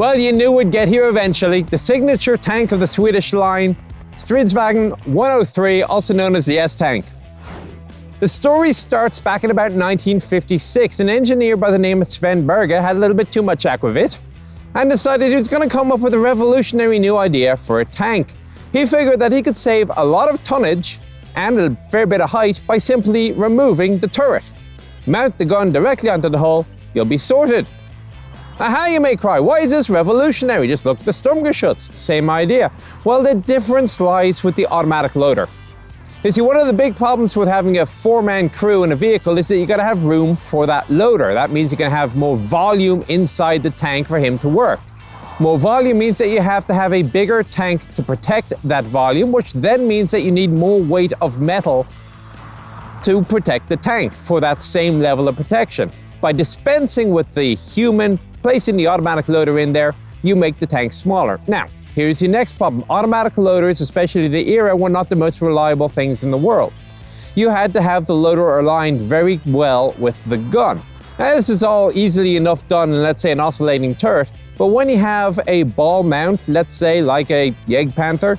Well, you knew we'd get here eventually. The signature tank of the Swedish line, Stridsvagn 103, also known as the S-Tank. The story starts back in about 1956. An engineer by the name of Sven Berge had a little bit too much aquavit and decided he was going to come up with a revolutionary new idea for a tank. He figured that he could save a lot of tonnage and a fair bit of height by simply removing the turret. Mount the gun directly onto the hull, you'll be sorted. Aha, you may cry, why is this revolutionary? Just look at the Sturmgeschütz, same idea. Well, the difference lies with the automatic loader. You see, one of the big problems with having a four-man crew in a vehicle is that you've gotta have room for that loader. That means you can have more volume inside the tank for him to work. More volume means that you have to have a bigger tank to protect that volume, which then means that you need more weight of metal to protect the tank for that same level of protection. By dispensing with the human, placing the automatic loader in there, you make the tank smaller. Now, Here's your next problem. Automatic loaders, especially the era, were not the most reliable things in the world. You had to have the loader aligned very well with the gun. Now, this is all easily enough done in, let's say, an oscillating turret, but when you have a ball mount, let's say like a Jagdpanther,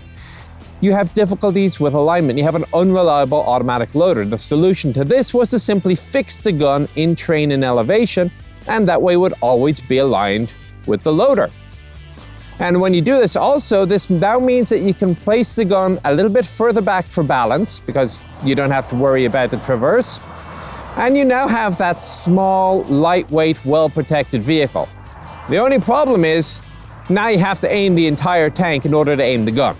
you have difficulties with alignment. You have an unreliable automatic loader. The solution to this was to simply fix the gun in train and elevation, and that way would always be aligned with the loader. And when you do this also, this now means that you can place the gun a little bit further back for balance because you don't have to worry about the traverse. And you now have that small, lightweight, well-protected vehicle. The only problem is, now you have to aim the entire tank in order to aim the gun.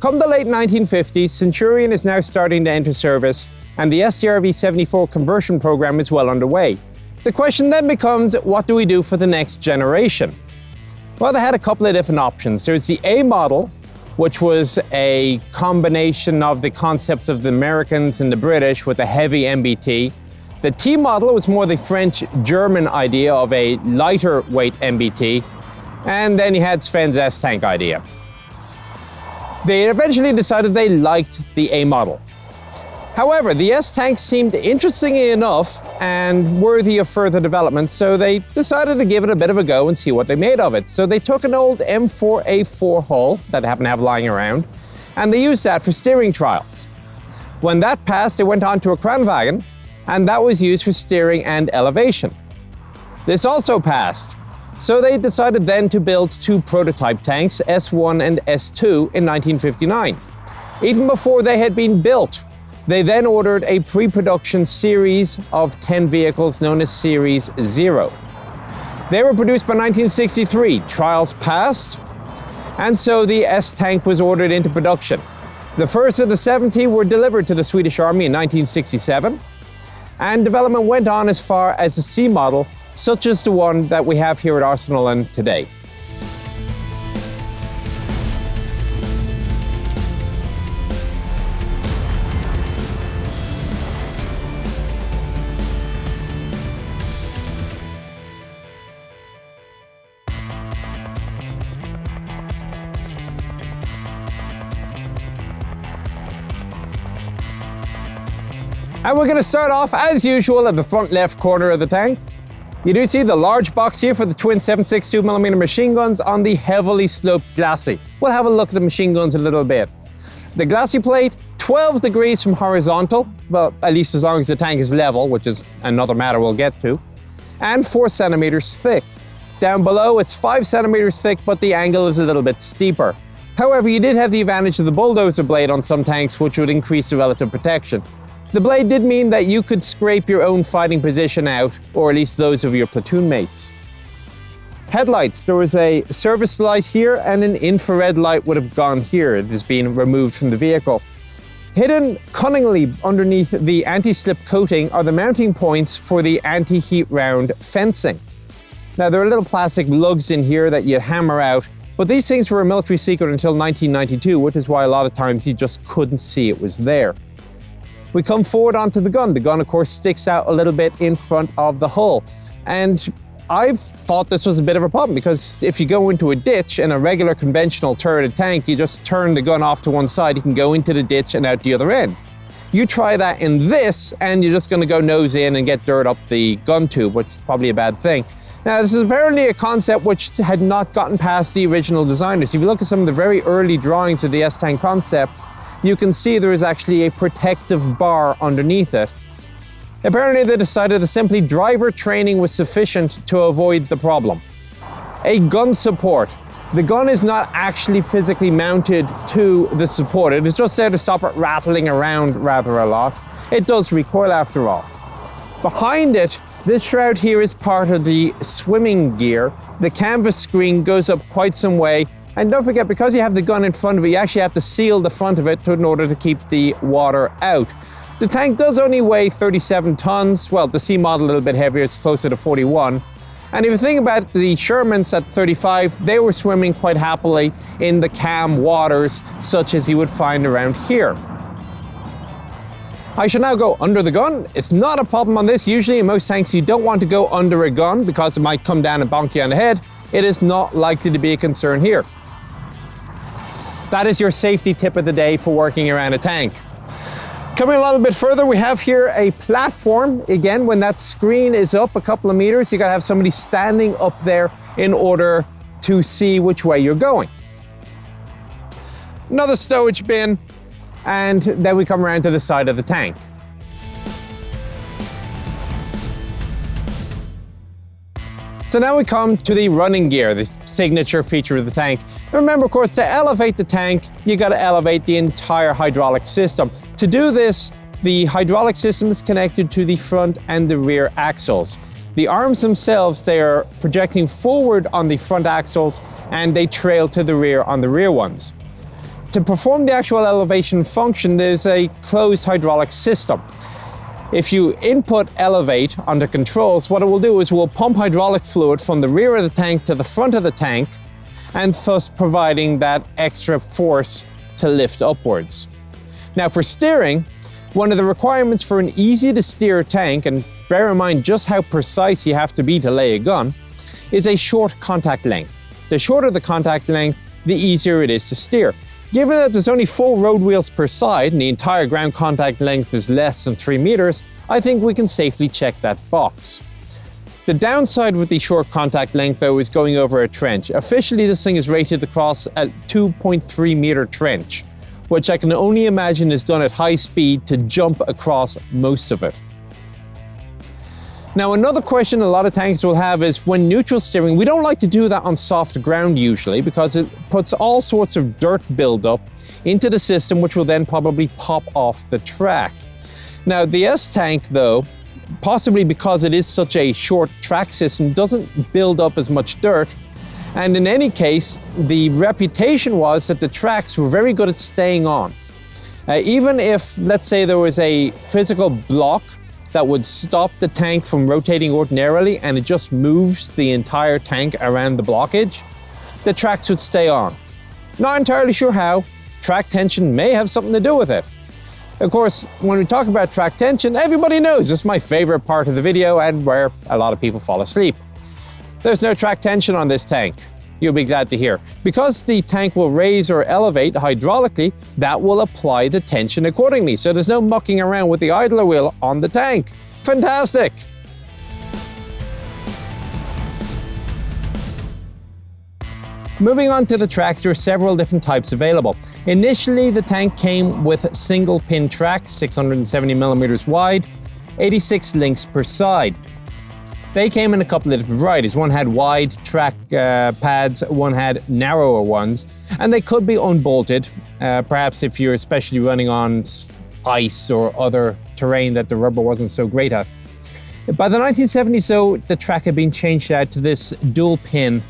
Come the late 1950s, Centurion is now starting to enter service, and the STRV-74 conversion program is well underway. The question then becomes, what do we do for the next generation? Well, they had a couple of different options. There's the A model, which was a combination of the concepts of the Americans and the British with a heavy MBT. The T model was more the French-German idea of a lighter weight MBT. And then you had Sven's S-Tank idea. They eventually decided they liked the A model. However, the S-Tank seemed interesting enough and worthy of further development, so they decided to give it a bit of a go and see what they made of it. So they took an old M4A4 hull that they happened to have lying around, and they used that for steering trials. When that passed, they went on to a Kranvagn, and that was used for steering and elevation. This also passed, so they decided then to build two prototype tanks, S1 and S2, in 1959. Even before they had been built, they then ordered a pre-production series of 10 vehicles known as Series Zero. They were produced by 1963, trials passed, and so the S-Tank was ordered into production. The first of the 70 were delivered to the Swedish Army in 1967, and development went on as far as the C model, such as the one that we have here at Arsenal. And we're going to start off, as usual, at the front left corner of the tank. You do see the large box here for the twin 7.62mm machine guns on the heavily sloped glacis. We'll have a look at the machine guns a little bit. The glacis plate, 12 degrees from horizontal, well, at least as long as the tank is level, which is another matter we'll get to, and 4 centimeters thick. Down below, it's 5 centimeters thick, but the angle is a little bit steeper. However, you did have the advantage of the bulldozer blade on some tanks, which would increase the relative protection. The blade did mean that you could scrape your own fighting position out, or at least those of your platoon mates. Headlights. There was a service light here and an infrared light would have gone here. It has been removed from the vehicle. Hidden cunningly underneath the anti-slip coating are the mounting points for the anti-heat round fencing. Now there are little plastic lugs in here that you hammer out, but these things were a military secret until 1992, which is why a lot of times you just couldn't see it was there. We come forward onto the gun. The gun, of course, sticks out a little bit in front of the hull. And I've thought this was a bit of a problem because if you go into a ditch in a regular conventional turreted tank, you just turn the gun off to one side, you can go into the ditch and out the other end. You try that in this and you're just going to go nose in and get dirt up the gun tube, which is probably a bad thing. Now, this is apparently a concept which had not gotten past the original designers. If you look at some of the very early drawings of the S-Tank concept, you can see there is actually a protective bar underneath it. Apparently they decided that simply driver training was sufficient to avoid the problem. A gun support. The gun is not actually physically mounted to the support. It is just there to stop it rattling around rather a lot. It does recoil after all. Behind it, this shroud here is part of the swimming gear. The canvas screen goes up quite some way. And don't forget, because you have the gun in front of it, you actually have to seal the front of it in order to keep the water out. The tank does only weigh 37 tons. Well, the C model a little bit heavier, it's closer to 41. And if you think about the Shermans at 35, they were swimming quite happily in the calm waters, such as you would find around here. I shall now go under the gun. It's not a problem on this. Usually in most tanks you don't want to go under a gun because it might come down and bonk you on the head. It is not likely to be a concern here. That is your safety tip of the day for working around a tank. Coming a little bit further, we have here a platform. Again, when that screen is up a couple of meters, you gotta have somebody standing up there in order to see which way you're going. Another stowage bin, and then we come around to the side of the tank. So now we come to the running gear, the signature feature of the tank. Remember, of course, to elevate the tank, you got to elevate the entire hydraulic system. To do this, the hydraulic system is connected to the front and the rear axles. The arms themselves, they are projecting forward on the front axles and they trail to the rear on the rear ones. To perform the actual elevation function, there's a closed hydraulic system. If you input elevate under controls, what it will do is we'll pump hydraulic fluid from the rear of the tank to the front of the tank, and thus providing that extra force to lift upwards. Now for steering, one of the requirements for an easy to steer tank, and bear in mind just how precise you have to be to lay a gun, is a short contact length. The shorter the contact length, the easier it is to steer. Given that there's only four road wheels per side and the entire ground contact length is less than 3 meters, I think we can safely check that box. The downside with the short contact length though is going over a trench. Officially this thing is rated across a 2.3 meter trench, which I can only imagine is done at high speed to jump across most of it. Now another question a lot of tanks will have is when neutral steering, we don't like to do that on soft ground usually because it puts all sorts of dirt buildup into the system which will then probably pop off the track. Now the S-Tank though, possibly because it is such a short track system, doesn't build up as much dirt and in any case, the reputation was that the tracks were very good at staying on. Uh, even if, let's say, there was a physical block that would stop the tank from rotating ordinarily and it just moves the entire tank around the blockage, the tracks would stay on. Not entirely sure how, track tension may have something to do with it. Of course, when we talk about track tension, everybody knows it's my favorite part of the video and where a lot of people fall asleep. There's no track tension on this tank you'll be glad to hear. Because the tank will raise or elevate hydraulically, that will apply the tension accordingly. So there's no mucking around with the idler wheel on the tank. Fantastic! Moving on to the tracks, there are several different types available. Initially, the tank came with single pin tracks, 670 millimeters wide, 86 links per side. They came in a couple of different varieties. One had wide track uh, pads, one had narrower ones, and they could be unbolted, uh, perhaps if you're especially running on ice or other terrain that the rubber wasn't so great at. By the 1970s, though, the track had been changed out to this dual pin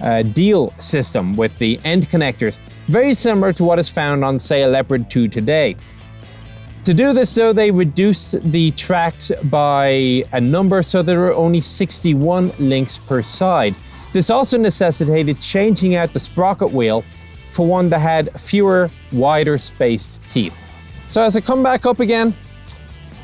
uh, deal system with the end connectors, very similar to what is found on, say, a Leopard 2 today. To do this though, they reduced the tracks by a number so there were only 61 links per side. This also necessitated changing out the sprocket wheel for one that had fewer, wider spaced teeth. So as I come back up again,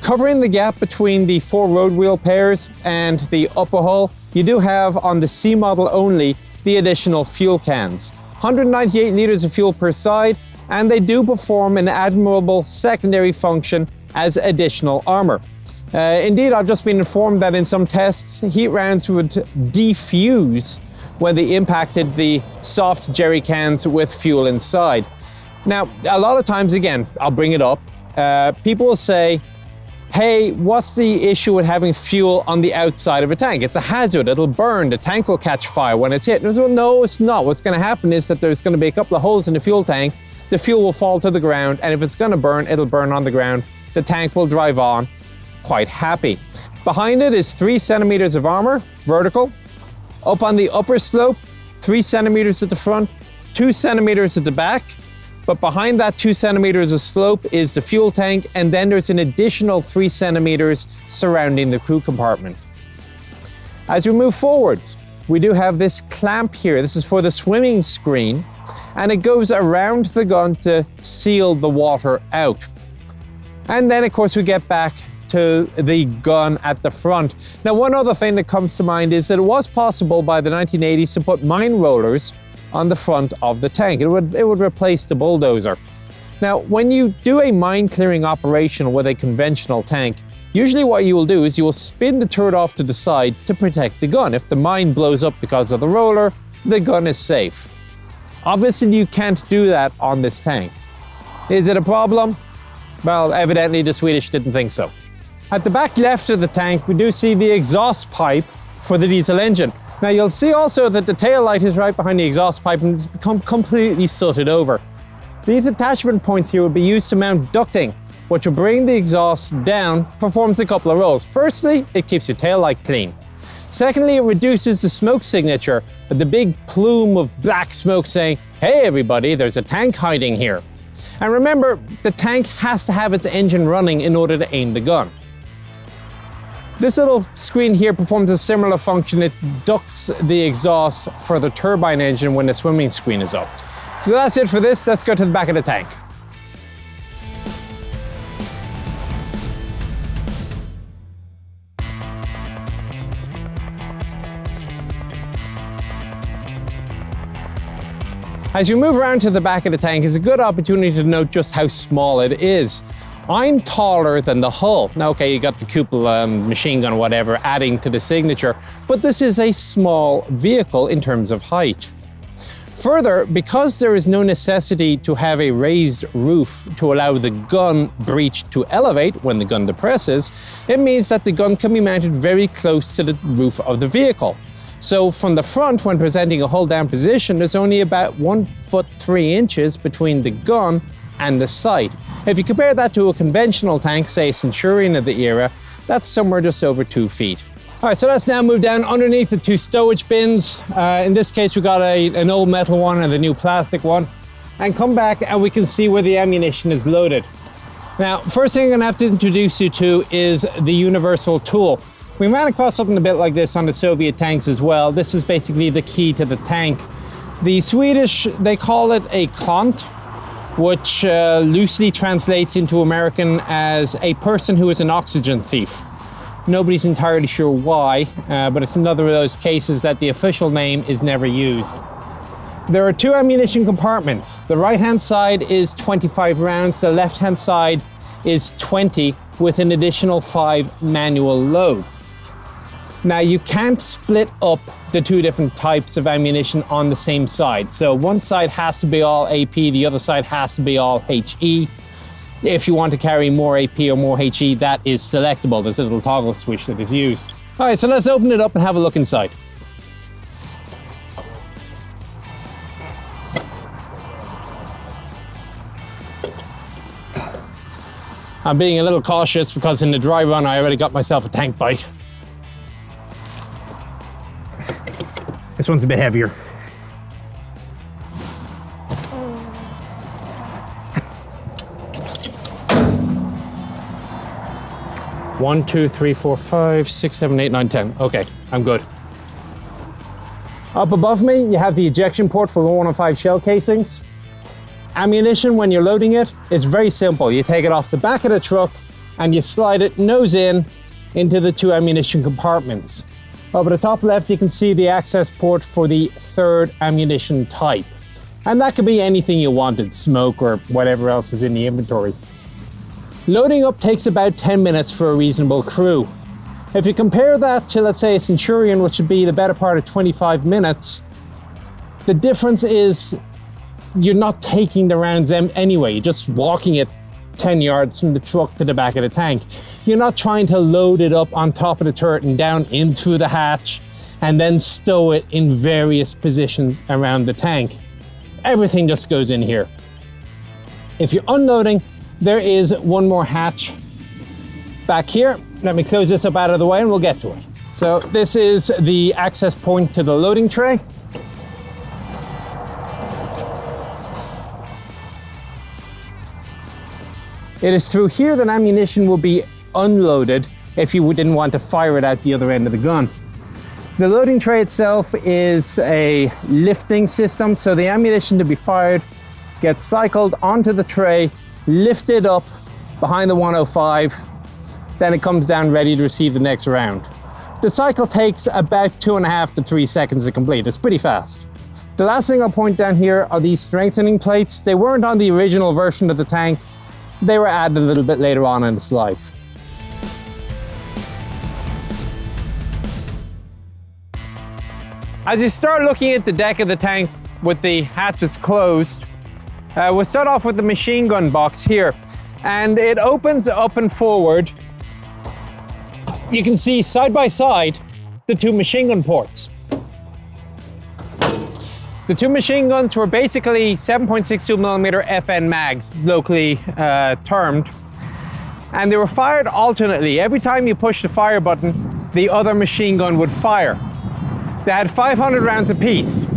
covering the gap between the four road wheel pairs and the upper hull, you do have on the C model only the additional fuel cans. 198 litres of fuel per side and they do perform an admirable secondary function as additional armor. Uh, indeed, I've just been informed that in some tests, heat rounds would defuse when they impacted the soft jerry cans with fuel inside. Now, a lot of times, again, I'll bring it up, uh, people will say, hey, what's the issue with having fuel on the outside of a tank? It's a hazard, it'll burn, the tank will catch fire when it's hit. Well, no, it's not. What's gonna happen is that there's gonna be a couple of holes in the fuel tank, the fuel will fall to the ground, and if it's gonna burn, it'll burn on the ground. The tank will drive on, quite happy. Behind it is three centimeters of armor, vertical. Up on the upper slope, three centimeters at the front, two centimeters at the back, but behind that two centimeters of slope is the fuel tank, and then there's an additional three centimeters surrounding the crew compartment. As we move forwards, we do have this clamp here. This is for the swimming screen, and it goes around the gun to seal the water out. And then, of course, we get back to the gun at the front. Now, one other thing that comes to mind is that it was possible by the 1980s to put mine rollers on the front of the tank. It would, it would replace the bulldozer. Now, when you do a mine clearing operation with a conventional tank, usually what you will do is you will spin the turret off to the side to protect the gun. If the mine blows up because of the roller, the gun is safe. Obviously, you can't do that on this tank. Is it a problem? Well, evidently the Swedish didn't think so. At the back left of the tank, we do see the exhaust pipe for the diesel engine. Now you'll see also that the tail light is right behind the exhaust pipe and it's become completely sooted over. These attachment points here will be used to mount ducting, which will bring the exhaust down, performs a couple of roles. Firstly, it keeps your tail light clean. Secondly, it reduces the smoke signature, the big plume of black smoke saying, hey everybody, there's a tank hiding here. And remember, the tank has to have its engine running in order to aim the gun. This little screen here performs a similar function. It ducts the exhaust for the turbine engine when the swimming screen is up. So that's it for this. Let's go to the back of the tank. As you move around to the back of the tank, it's a good opportunity to note just how small it is. I'm taller than the hull. Now, okay, you got the cupola, um, machine gun, whatever, adding to the signature, but this is a small vehicle in terms of height. Further, because there is no necessity to have a raised roof to allow the gun breech to elevate when the gun depresses, it means that the gun can be mounted very close to the roof of the vehicle. So from the front, when presenting a hull down position, there's only about one foot three inches between the gun and the sight. If you compare that to a conventional tank, say Centurion of the era, that's somewhere just over two feet. All right, so let's now move down underneath the two stowage bins. Uh, in this case, we got a, an old metal one and the new plastic one. And come back and we can see where the ammunition is loaded. Now, first thing I'm gonna have to introduce you to is the universal tool. We ran across something a bit like this on the Soviet tanks as well. This is basically the key to the tank. The Swedish, they call it a klant, which uh, loosely translates into American as a person who is an oxygen thief. Nobody's entirely sure why, uh, but it's another of those cases that the official name is never used. There are two ammunition compartments. The right-hand side is 25 rounds, the left-hand side is 20 with an additional five manual load. Now you can't split up the two different types of ammunition on the same side. So one side has to be all AP, the other side has to be all HE. If you want to carry more AP or more HE, that is selectable. There's a little toggle switch that is used. All right, so let's open it up and have a look inside. I'm being a little cautious because in the dry run I already got myself a tank bite. This one's a bit heavier. One, two, three, four, five, six, seven, eight, nine, ten. Okay, I'm good. Up above me, you have the ejection port for 115 shell casings. Ammunition, when you're loading it, is very simple. You take it off the back of the truck and you slide it nose in into the two ammunition compartments. Oh, Over the top left, you can see the access port for the third ammunition type. And that could be anything you wanted, smoke or whatever else is in the inventory. Loading up takes about 10 minutes for a reasonable crew. If you compare that to, let's say, a Centurion, which would be the better part of 25 minutes, the difference is you're not taking the rounds anyway, you're just walking it 10 yards from the truck to the back of the tank. You're not trying to load it up on top of the turret and down into the hatch and then stow it in various positions around the tank. Everything just goes in here. If you're unloading, there is one more hatch back here. Let me close this up out of the way and we'll get to it. So this is the access point to the loading tray. It is through here that ammunition will be unloaded if you didn't want to fire it out the other end of the gun. The loading tray itself is a lifting system, so the ammunition to be fired gets cycled onto the tray, lifted up behind the 105, then it comes down ready to receive the next round. The cycle takes about two and a half to three seconds to complete. It's pretty fast. The last thing I'll point down here are these strengthening plates. They weren't on the original version of the tank. They were added a little bit later on in its life. As you start looking at the deck of the tank with the hatches closed, uh, we'll start off with the machine gun box here. And it opens up and forward. You can see side by side the two machine gun ports. The two machine guns were basically 7.62mm FN mags, locally uh, termed. And they were fired alternately. Every time you push the fire button, the other machine gun would fire. They had 500 rounds apiece.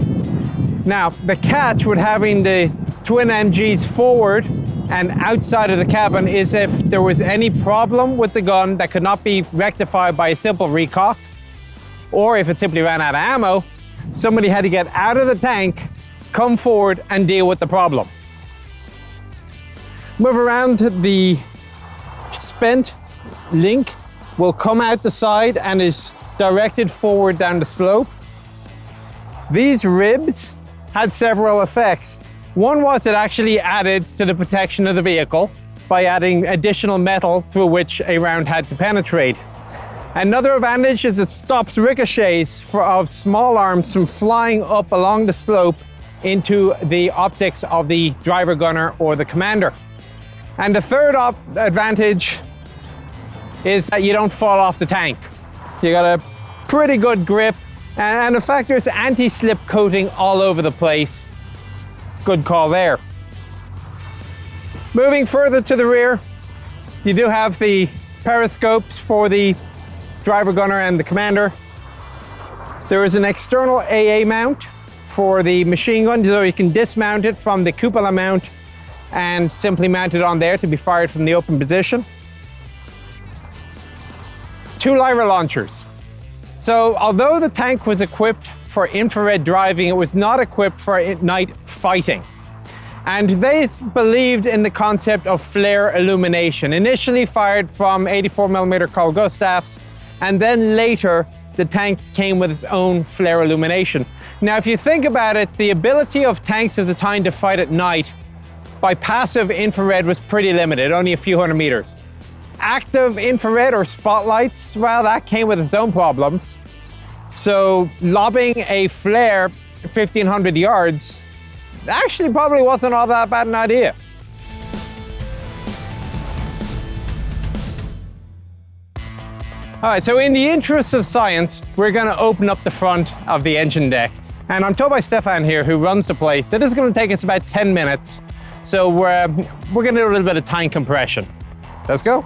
Now, the catch with having the twin MGs forward and outside of the cabin is if there was any problem with the gun that could not be rectified by a simple recock, or if it simply ran out of ammo, somebody had to get out of the tank, come forward and deal with the problem. Move around the spent link will come out the side and is directed forward down the slope. These ribs had several effects. One was it actually added to the protection of the vehicle by adding additional metal through which a round had to penetrate. Another advantage is it stops ricochets of small arms from flying up along the slope into the optics of the driver gunner or the commander. And the third advantage is that you don't fall off the tank. You got a pretty good grip and in fact there's anti-slip coating all over the place. Good call there. Moving further to the rear, you do have the periscopes for the driver gunner and the commander. There is an external AA mount for the machine gun, so you can dismount it from the cupola mount and simply mount it on there to be fired from the open position. Two Lyra launchers. So although the tank was equipped for infrared driving, it was not equipped for night fighting. And they believed in the concept of flare illumination, initially fired from 84mm Carl Gustavs and then later the tank came with its own flare illumination. Now, if you think about it, the ability of tanks of the time to fight at night by passive infrared was pretty limited, only a few hundred meters. Active infrared or spotlights, well, that came with its own problems. So lobbing a flare 1500 yards actually probably wasn't all that bad an idea. All right, so in the interest of science, we're gonna open up the front of the engine deck. And I'm told by Stefan here, who runs the place, that it's gonna take us about 10 minutes. So we're, we're gonna do a little bit of time compression. Let's go.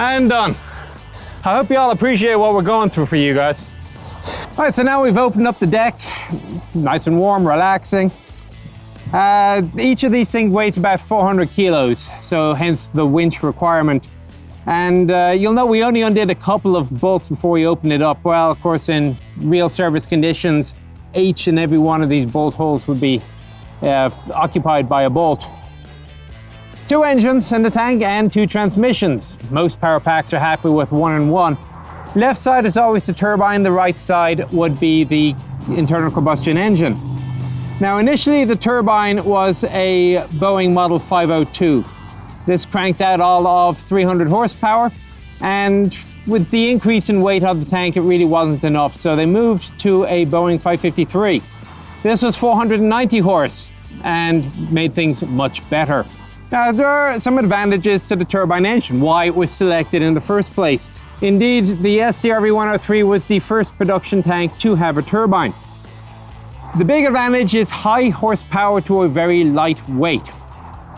And done. I hope you all appreciate what we're going through for you guys. All right, so now we've opened up the deck. It's nice and warm, relaxing. Uh, each of these things weighs about 400 kilos, so hence the winch requirement. And uh, you'll know we only undid a couple of bolts before we opened it up. Well, of course, in real service conditions, each and every one of these bolt holes would be uh, occupied by a bolt. Two engines in the tank and two transmissions. Most power packs are happy with one and one. Left side is always the turbine, the right side would be the internal combustion engine. Now initially the turbine was a Boeing Model 502. This cranked out all of 300 horsepower and with the increase in weight of the tank it really wasn't enough so they moved to a Boeing 553. This was 490 horse and made things much better. Now there are some advantages to the turbine engine, why it was selected in the first place. Indeed, the STRV 103 was the first production tank to have a turbine. The big advantage is high horsepower to a very light weight.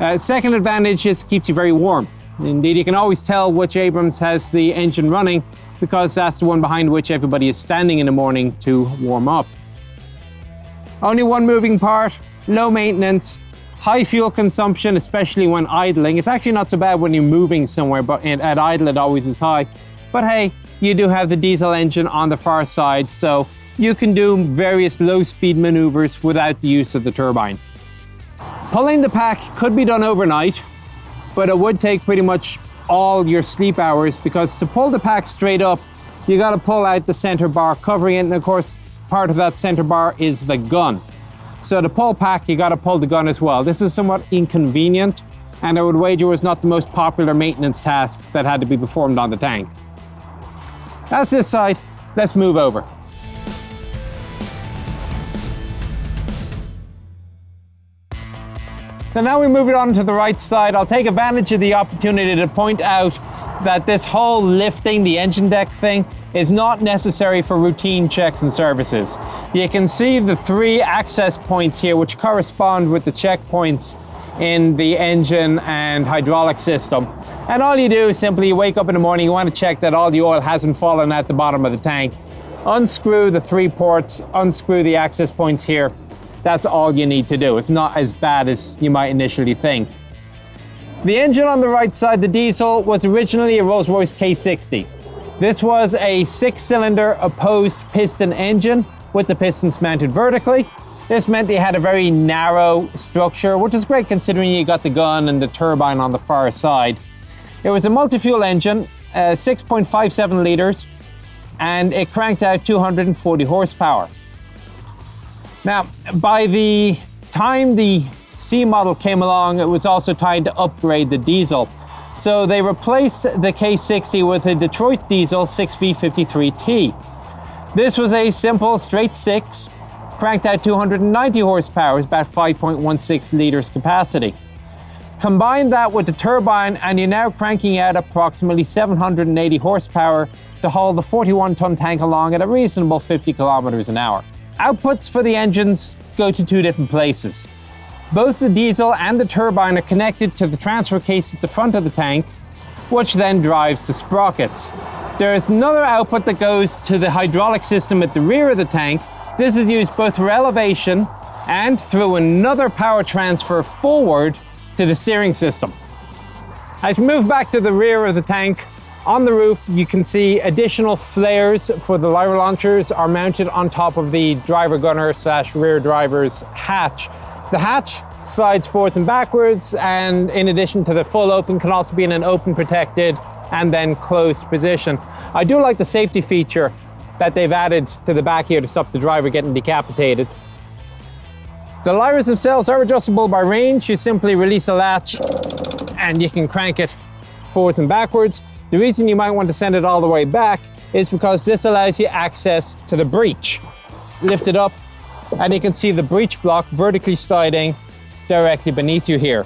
Uh, second advantage is it keeps you very warm. Indeed, you can always tell which Abrams has the engine running because that's the one behind which everybody is standing in the morning to warm up. Only one moving part, low maintenance, high fuel consumption, especially when idling. It's actually not so bad when you're moving somewhere, but at idle it always is high. But hey, you do have the diesel engine on the far side, so you can do various low-speed maneuvers without the use of the turbine. Pulling the pack could be done overnight, but it would take pretty much all your sleep hours because to pull the pack straight up, you got to pull out the center bar covering it, and of course, part of that center bar is the gun. So to pull pack, you got to pull the gun as well. This is somewhat inconvenient, and I would wager was not the most popular maintenance task that had to be performed on the tank. That's this side. Let's move over. So now we move it on to the right side. I'll take advantage of the opportunity to point out that this whole lifting the engine deck thing is not necessary for routine checks and services. You can see the three access points here which correspond with the checkpoints in the engine and hydraulic system. And all you do is simply you wake up in the morning, you want to check that all the oil hasn't fallen at the bottom of the tank. Unscrew the three ports, unscrew the access points here, that's all you need to do. It's not as bad as you might initially think. The engine on the right side, the diesel, was originally a Rolls-Royce K60. This was a six-cylinder opposed piston engine with the pistons mounted vertically. This meant they had a very narrow structure, which is great considering you got the gun and the turbine on the far side. It was a multi-fuel engine, uh, 6.57 litres, and it cranked out 240 horsepower. Now, by the time the C model came along, it was also time to upgrade the diesel. So they replaced the K60 with a Detroit diesel 6V53T. This was a simple straight six, cranked out 290 horsepower, about 5.16 liters capacity. Combine that with the turbine and you're now cranking out approximately 780 horsepower to haul the 41 ton tank along at a reasonable 50 kilometers an hour. Outputs for the engines go to two different places. Both the diesel and the turbine are connected to the transfer case at the front of the tank, which then drives the sprockets. There is another output that goes to the hydraulic system at the rear of the tank. This is used both for elevation and through another power transfer forward to the steering system. As we move back to the rear of the tank, on the roof, you can see additional flares for the Lyra launchers are mounted on top of the driver gunner slash rear driver's hatch. The hatch slides forwards and backwards, and in addition to the full open, can also be in an open protected and then closed position. I do like the safety feature that they've added to the back here to stop the driver getting decapitated. The Lyras themselves are adjustable by range. You simply release a latch and you can crank it forwards and backwards. The reason you might want to send it all the way back is because this allows you access to the breech. Lift it up and you can see the breech block vertically sliding directly beneath you here.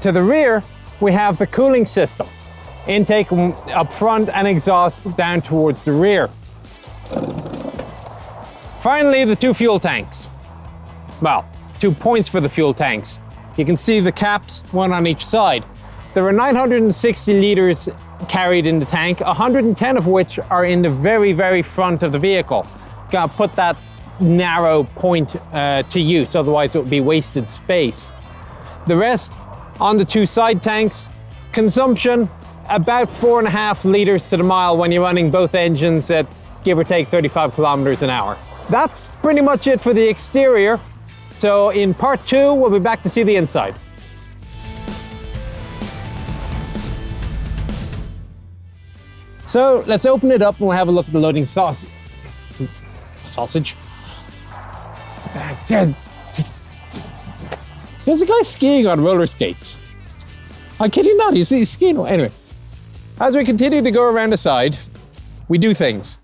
To the rear, we have the cooling system. Intake up front and exhaust down towards the rear. Finally, the two fuel tanks. Well, two points for the fuel tanks. You can see the caps, one on each side. There are 960 litres carried in the tank, 110 of which are in the very, very front of the vehicle. Gotta put that narrow point uh, to use, otherwise it would be wasted space. The rest on the two side tanks, consumption about four and a half litres to the mile when you're running both engines at give or take 35 kilometers an hour. That's pretty much it for the exterior. So in part two, we'll be back to see the inside. So let's open it up and we'll have a look at the loading sausage. Sausage. There's a guy skiing on roller skates. I'm kidding not, he's, he's skiing. Anyway, as we continue to go around the side, we do things.